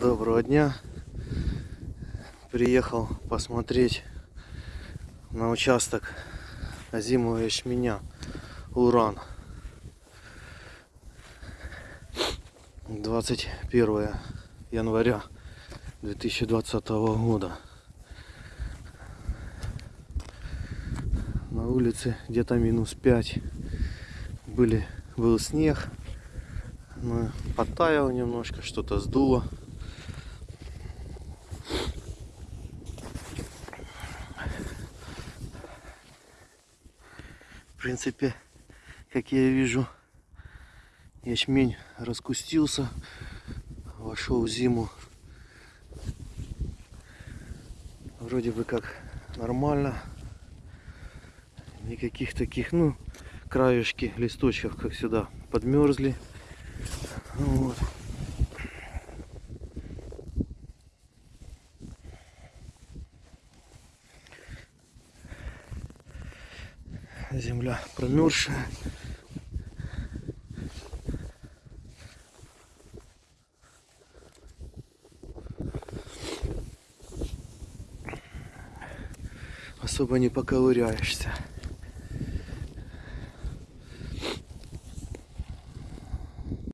Доброго дня. Приехал посмотреть на участок озимого ячменя Уран. 21 января 2020 года. На улице где-то минус 5. Были, был снег. Но подтаял немножко, что-то сдуло. Принципе, как я вижу, ячмень раскустился, вошел в зиму. Вроде бы как нормально. Никаких таких, ну, краюшки листочков, как сюда, подмерзли. Вот. Земля промерзшая. Особо не поковыряешься.